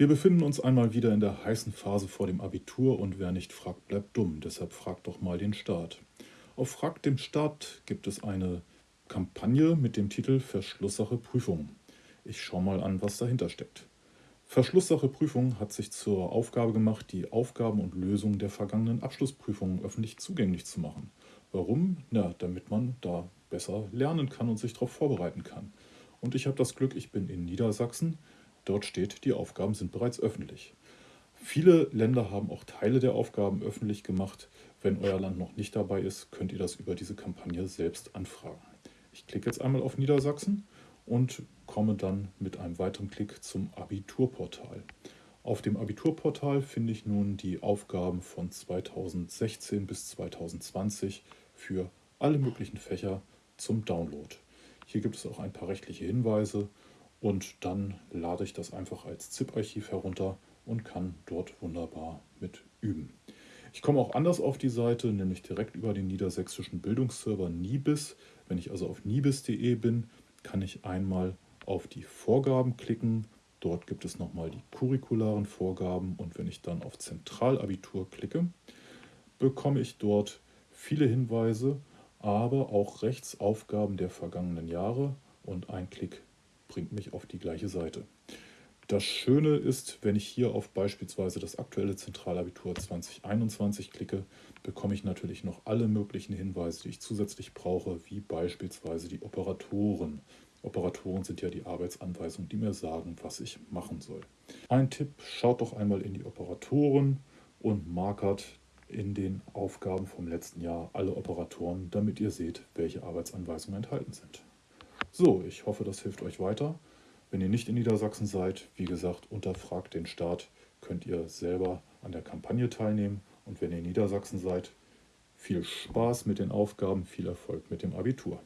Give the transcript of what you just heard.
Wir befinden uns einmal wieder in der heißen Phase vor dem Abitur und wer nicht fragt, bleibt dumm. Deshalb fragt doch mal den Staat. Auf Frag dem Staat gibt es eine Kampagne mit dem Titel Verschlusssache Prüfung. Ich schaue mal an, was dahinter steckt. Verschlusssache Prüfung hat sich zur Aufgabe gemacht, die Aufgaben und Lösungen der vergangenen Abschlussprüfungen öffentlich zugänglich zu machen. Warum? Na, damit man da besser lernen kann und sich darauf vorbereiten kann. Und ich habe das Glück, ich bin in Niedersachsen Dort steht, die Aufgaben sind bereits öffentlich. Viele Länder haben auch Teile der Aufgaben öffentlich gemacht. Wenn euer Land noch nicht dabei ist, könnt ihr das über diese Kampagne selbst anfragen. Ich klicke jetzt einmal auf Niedersachsen und komme dann mit einem weiteren Klick zum Abiturportal. Auf dem Abiturportal finde ich nun die Aufgaben von 2016 bis 2020 für alle möglichen Fächer zum Download. Hier gibt es auch ein paar rechtliche Hinweise und dann lade ich das einfach als ZIP-Archiv herunter und kann dort wunderbar mit üben. Ich komme auch anders auf die Seite, nämlich direkt über den niedersächsischen Bildungsserver Nibis. Wenn ich also auf nibis.de bin, kann ich einmal auf die Vorgaben klicken. Dort gibt es nochmal die curricularen Vorgaben und wenn ich dann auf Zentralabitur klicke, bekomme ich dort viele Hinweise, aber auch Rechtsaufgaben der vergangenen Jahre und ein Klick bringt mich auf die gleiche Seite. Das Schöne ist, wenn ich hier auf beispielsweise das aktuelle Zentralabitur 2021 klicke, bekomme ich natürlich noch alle möglichen Hinweise, die ich zusätzlich brauche, wie beispielsweise die Operatoren. Operatoren sind ja die Arbeitsanweisungen, die mir sagen, was ich machen soll. Ein Tipp, schaut doch einmal in die Operatoren und markert in den Aufgaben vom letzten Jahr alle Operatoren, damit ihr seht, welche Arbeitsanweisungen enthalten sind. So, ich hoffe, das hilft euch weiter. Wenn ihr nicht in Niedersachsen seid, wie gesagt, unterfragt den Staat, könnt ihr selber an der Kampagne teilnehmen. Und wenn ihr in Niedersachsen seid, viel Spaß mit den Aufgaben, viel Erfolg mit dem Abitur.